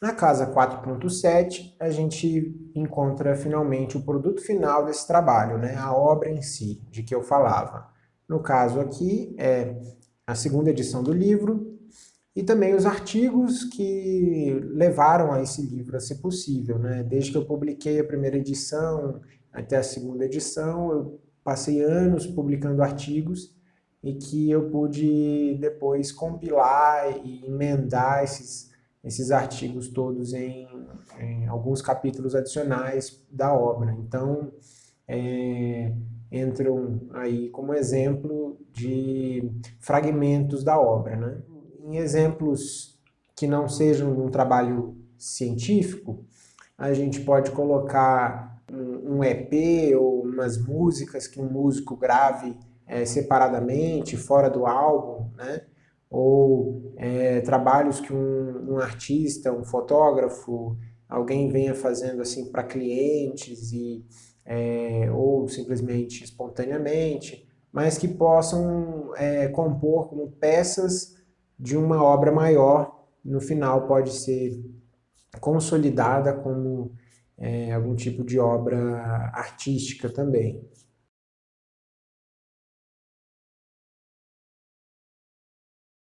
Na casa 4.7, a gente encontra finalmente o produto final desse trabalho, né? a obra em si, de que eu falava. No caso aqui, é a segunda edição do livro, e também os artigos que levaram a esse livro a ser possível. Né? Desde que eu publiquei a primeira edição até a segunda edição, eu passei anos publicando artigos e que eu pude depois compilar e emendar esses, esses artigos todos em, em alguns capítulos adicionais da obra. Então, é, entram aí como exemplo de fragmentos da obra. Né? Em exemplos que não sejam um trabalho científico, a gente pode colocar um, um EP ou umas músicas que um músico grave é, separadamente, fora do álbum, né? Ou é, trabalhos que um, um, artista, um fotógrafo, alguém venha fazendo assim para clientes e é, ou simplesmente espontaneamente, mas que possam é, compor como peças de uma obra maior, no final pode ser consolidada como é, algum tipo de obra artística também.